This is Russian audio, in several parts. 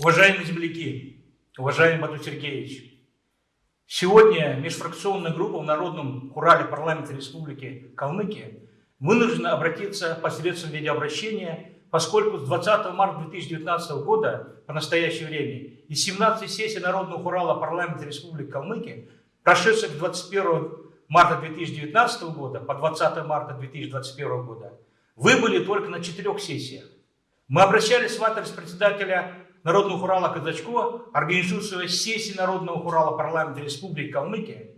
Уважаемые земляки, уважаемый Бату Сергеевич, сегодня межфракционная группа в Народном Хурале парламента Республики Калмыкия вынуждена обратиться посредством видеообращения, поскольку с 20 марта 2019 года по настоящее время из 17 сессий Народного Хурала парламента Республики Калмыкия, прошедших с 21 марта 2019 года по 20 марта 2021 года, выбыли только на четырех сессиях. Мы обращались в адрес председателя Народного Хурала Казачко, организующего сессии Народного Хурала парламента Республики Калмыкия,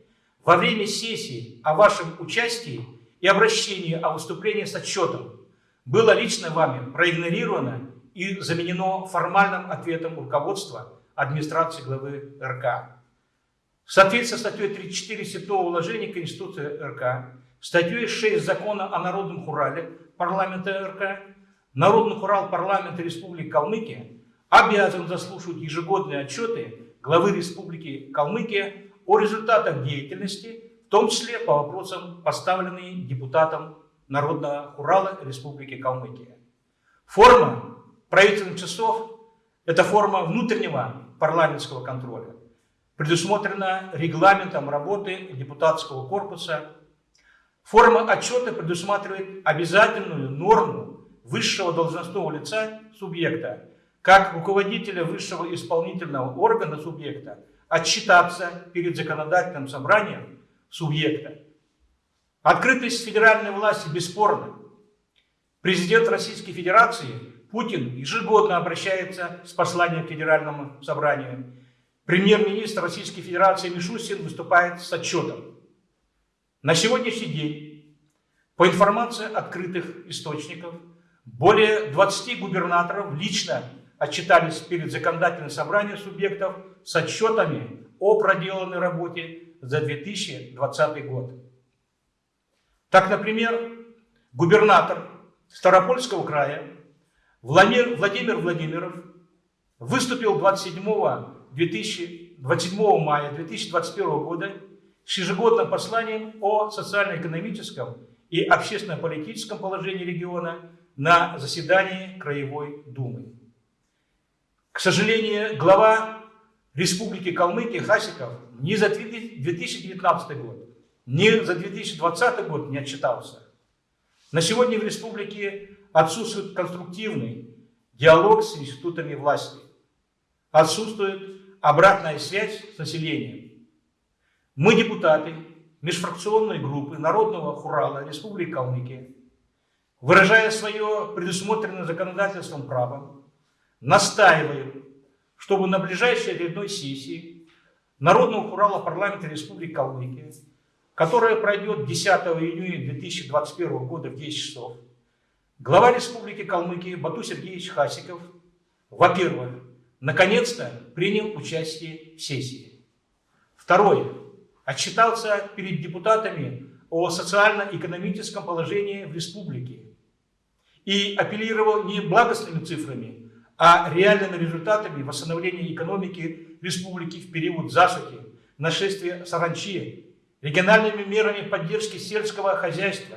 во время сессии о вашем участии и обращении о выступлении с отчетом было лично вами проигнорировано и заменено формальным ответом руководства администрации главы РК. В соответствии с статьей 34 Святого уложения Конституции РК, статьей 6 Закона о Народном Хурале парламента РК, Народный Хурал парламента Республики Калмыкия обязан заслушивать ежегодные отчеты главы Республики Калмыкия о результатах деятельности, в том числе по вопросам, поставленным депутатом Народного Хурала Республики Калмыкия. Форма правительственных часов – это форма внутреннего парламентского контроля, предусмотрена регламентом работы депутатского корпуса. Форма отчета предусматривает обязательную норму высшего должностного лица субъекта, как руководителя высшего исполнительного органа субъекта, отчитаться перед законодательным собранием субъекта. Открытость федеральной власти бесспорна. Президент Российской Федерации Путин ежегодно обращается с посланием к Федеральному собранию. Премьер-министр Российской Федерации Мишустин выступает с отчетом. На сегодняшний день, по информации открытых источников, более 20 губернаторов лично отчитались перед законодательным собранием субъектов с отчетами о проделанной работе за 2020 год. Так, например, губернатор Старопольского края Владимир, Владимир Владимиров выступил 27, 2027 мая 2021 года с ежегодным посланием о социально-экономическом и общественно-политическом положении региона на заседании Краевой Думы. К сожалению, глава Республики Калмыкия Хасиков ни за 2019 год, ни за 2020 год не отчитался. На сегодня в республике отсутствует конструктивный диалог с институтами власти. Отсутствует обратная связь с населением. Мы, депутаты межфракционной группы Народного Хурала Республики Калмыкия, выражая свое предусмотренное законодательством право, настаиваем, чтобы на ближайшей очередной сессии Народного Хурала парламента Республики Калмыкия, которая пройдет 10 июня 2021 года в 10 часов, глава Республики Калмыкия Бату Сергеевич Хасиков, во-первых, наконец-то принял участие в сессии. Второе. Отчитался перед депутатами о социально-экономическом положении в республике и апеллировал не благостными цифрами, а реальными результатами восстановления экономики республики в период засухи, нашествия саранчи, региональными мерами поддержки сельского хозяйства,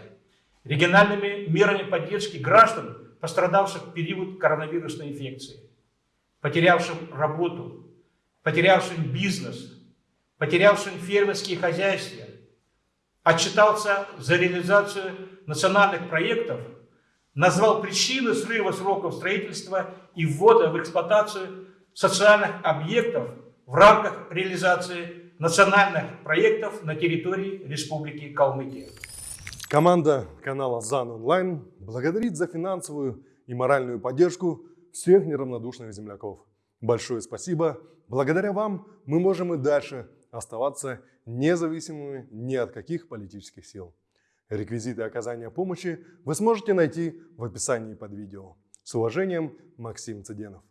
региональными мерами поддержки граждан, пострадавших в период коронавирусной инфекции, потерявшим работу, потерявшим бизнес, потерявшим фермерские хозяйства, отчитался за реализацию национальных проектов – назвал причины срыва сроков строительства и ввода в эксплуатацию социальных объектов в рамках реализации национальных проектов на территории Республики Калмыкия. Команда канала ЗАН Онлайн благодарит за финансовую и моральную поддержку всех неравнодушных земляков. Большое спасибо. Благодаря вам мы можем и дальше оставаться независимыми ни от каких политических сил. Реквизиты оказания помощи вы сможете найти в описании под видео. С уважением, Максим Цыденов.